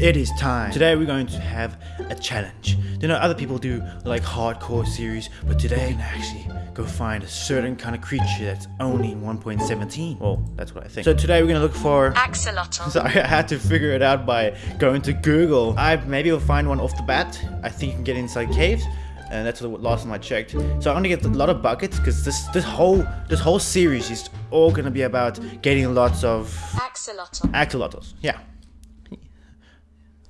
it is time. Today we're going to have a challenge. You know, other people do like hardcore series, but today we can actually go find a certain kind of creature that's only 1.17. Well, that's what I think. So today we're gonna look for Axolotl. Sorry, I had to figure it out by going to Google. I maybe will find one off the bat. I think you can get inside caves. And that's the last time I checked. So I'm gonna get a lot of buckets because this this whole this whole series is all gonna be about getting lots of Axolotl. axolotls. Yeah.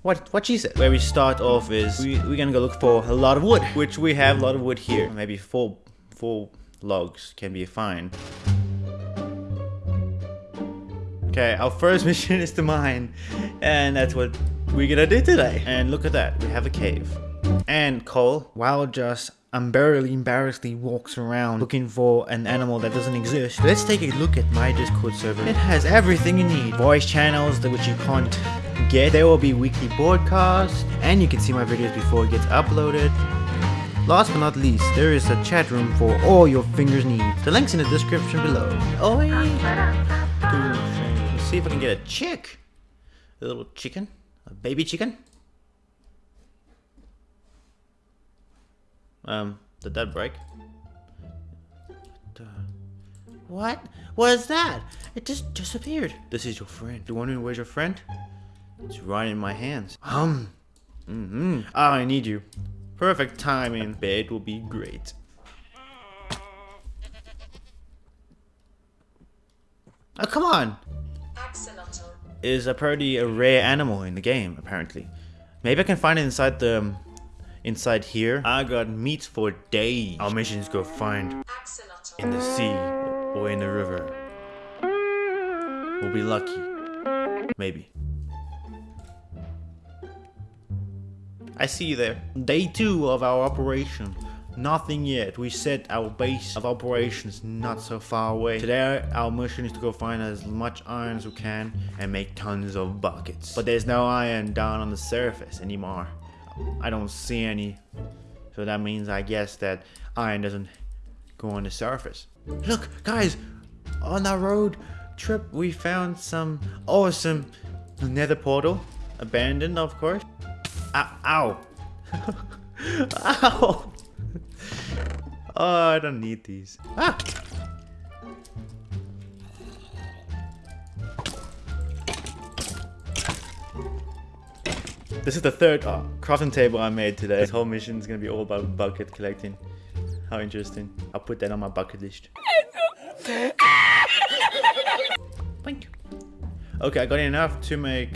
What what she said. Where we start off is we, we're gonna go look for a lot of wood, which we have a lot of wood here. Maybe four four logs can be fine. Okay, our first mission is to mine, and that's what we're gonna do today. And look at that, we have a cave. And coal, while just unbearably embarrassedly walks around looking for an animal that doesn't exist, let's take a look at my Discord server. It has everything you need. Voice channels which you can't get. There will be weekly broadcasts, and you can see my videos before it gets uploaded. Last but not least, there is a chat room for all your fingers needs. The link's in the description below. Oh, Let's see if I can get a chick. A little chicken. A baby chicken. Um, did that break? What? What was that? It just disappeared. This is your friend. Do you wondering where's your friend? It's right in my hands. Um. Mm-hmm. Ah, I need you. Perfect timing. Bed will be great. Oh, come on! Axolotl. Is a pretty a rare animal in the game, apparently. Maybe I can find it inside the... Inside here. I got meat for days. Our mission is go find Axolotl. in the sea or in the river. We'll be lucky. Maybe. I see you there. Day two of our operation. Nothing yet. We set our base of operations not so far away. Today our mission is to go find as much iron as we can and make tons of buckets. But there's no iron down on the surface anymore. I don't see any. So that means I guess that iron doesn't go on the surface. Look, guys, on our road trip we found some awesome nether portal. Abandoned, of course. Ow! Ow! Ow! Oh, I don't need these. Ah! This is the third uh, crafting table I made today. This whole mission is gonna be all about bucket collecting. How interesting. I'll put that on my bucket list. Thank you. Okay, I got enough to make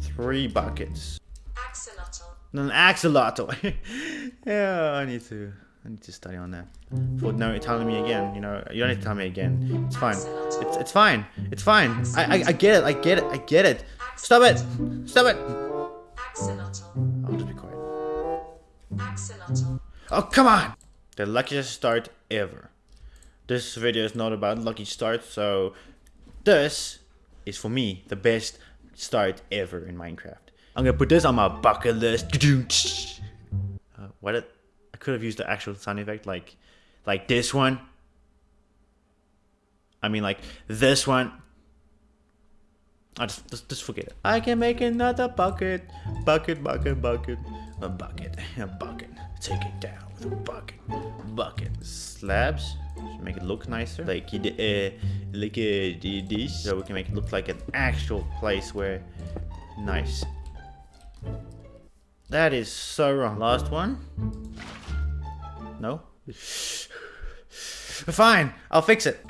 three buckets. Axolotl. An axolotl. yeah, I need to. I need to study on that. For no telling me again, you know, you don't need to tell me again. It's fine. It's it's fine. It's fine. I I, I get it. I get it. I get it. Stop it. Stop it. I'll just be quiet. Oh come on! The luckiest start ever. This video is not about lucky starts, so this is for me the best start ever in Minecraft. I'm gonna put this on my bucket list. Uh, what? Could have used the actual sound effect, like, like this one. I mean, like this one. I just, just, just forget it. I can make another bucket, bucket, bucket, bucket, a bucket, a bucket. Take it down with a bucket, bucket. Slabs should make it look nicer, like uh, like uh, this, so we can make it look like an actual place where, nice. That is so wrong. Last one. No. Fine, I'll fix it.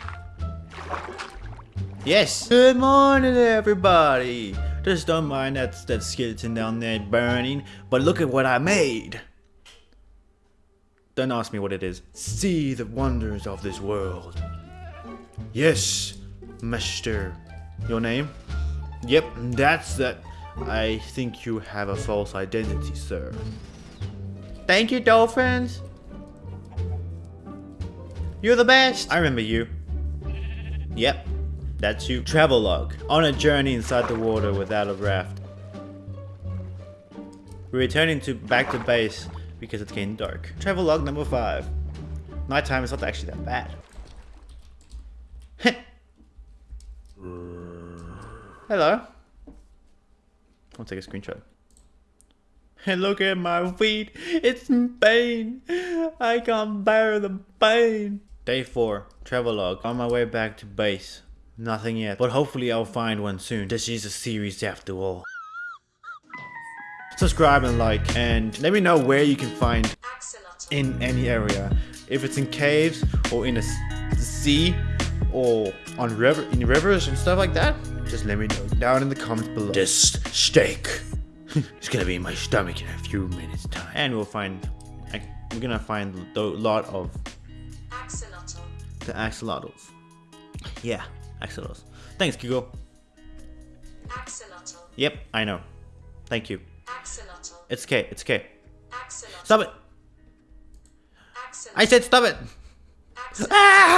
Yes. Good morning, everybody. Just don't mind that that skeleton down there burning, but look at what I made. Don't ask me what it is. See the wonders of this world. Yes, Mister. Your name? Yep, that's that. I think you have a false identity, sir. Thank you, dolphins. You're the best. I remember you. Yep, that's you. Travelogue. On a journey inside the water without a raft. We're returning to back to base because it's getting dark. Travelogue number five. Nighttime is not actually that bad. Hello. I'll take a screenshot. And look at my feet. It's in pain. I can't bear the pain. Day 4. Travelogue. On my way back to base. Nothing yet. But hopefully I'll find one soon. This is a series after all. Subscribe and like. And let me know where you can find in any area. If it's in caves or in a sea or on river in rivers and stuff like that, just let me know down in the comments below. This steak is gonna be in my stomach in a few minutes time, and we'll find. We're gonna find a lot of The axolotls. Yeah, axolotls. Thanks, Kiko. Axolotl. Yep, I know. Thank you. Axolotl. It's okay. It's okay. Axolotl. Stop it. Axolotl. I said stop it. Axolotl. Ah!